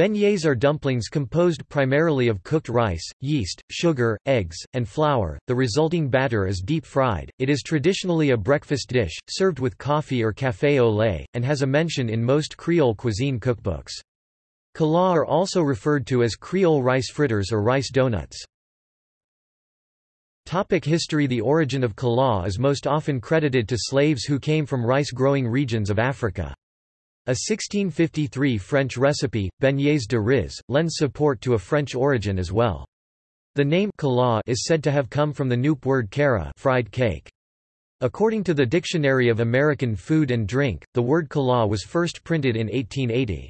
Beignets are dumplings composed primarily of cooked rice, yeast, sugar, eggs, and flour. The resulting batter is deep fried. It is traditionally a breakfast dish, served with coffee or café au lait, and has a mention in most Creole cuisine cookbooks. Cala are also referred to as Creole rice fritters or rice donuts. Topic history The origin of cala is most often credited to slaves who came from rice-growing regions of Africa. A 1653 French recipe, beignets de riz, lends support to a French origin as well. The name cala is said to have come from the Nupe word kara fried cake. According to the Dictionary of American Food and Drink, the word cala was first printed in 1880.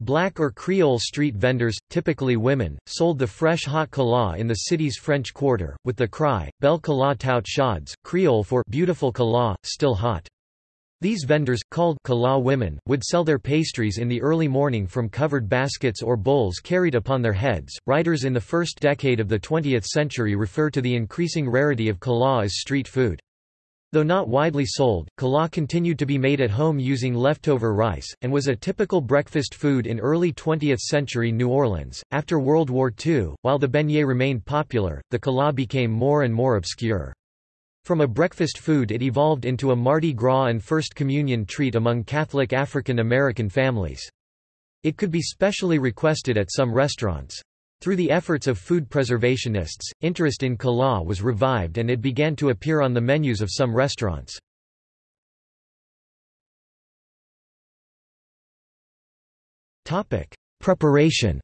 Black or Creole street vendors, typically women, sold the fresh hot cala in the city's French Quarter, with the cry, Belle cala tout chauds, Creole for beautiful cala, still hot. These vendors, called cala women, would sell their pastries in the early morning from covered baskets or bowls carried upon their heads. Writers in the first decade of the 20th century refer to the increasing rarity of cala as street food. Though not widely sold, cala continued to be made at home using leftover rice, and was a typical breakfast food in early 20th century New Orleans. After World War II, while the beignet remained popular, the cala became more and more obscure. From a breakfast food it evolved into a Mardi Gras and First Communion treat among Catholic African American families. It could be specially requested at some restaurants. Through the efforts of food preservationists, interest in cala was revived and it began to appear on the menus of some restaurants. Preparation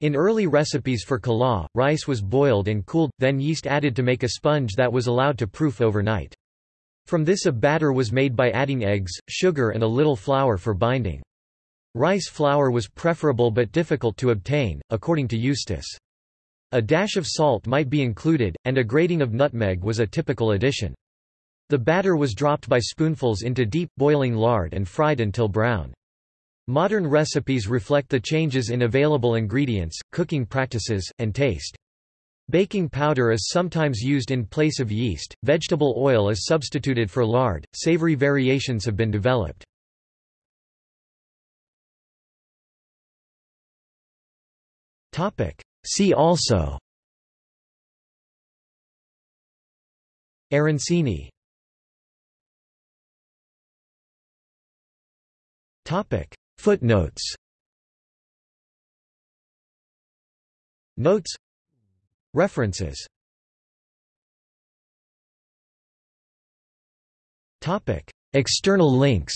In early recipes for cala, rice was boiled and cooled, then yeast added to make a sponge that was allowed to proof overnight. From this a batter was made by adding eggs, sugar and a little flour for binding. Rice flour was preferable but difficult to obtain, according to Eustis. A dash of salt might be included, and a grating of nutmeg was a typical addition. The batter was dropped by spoonfuls into deep, boiling lard and fried until brown. Modern recipes reflect the changes in available ingredients, cooking practices, and taste. Baking powder is sometimes used in place of yeast, vegetable oil is substituted for lard, savory variations have been developed. See also. Arancini. Topic Footnotes. Notes. References. Topic. External links.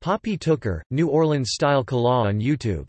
Poppy Tooker, New Orleans-style cala on YouTube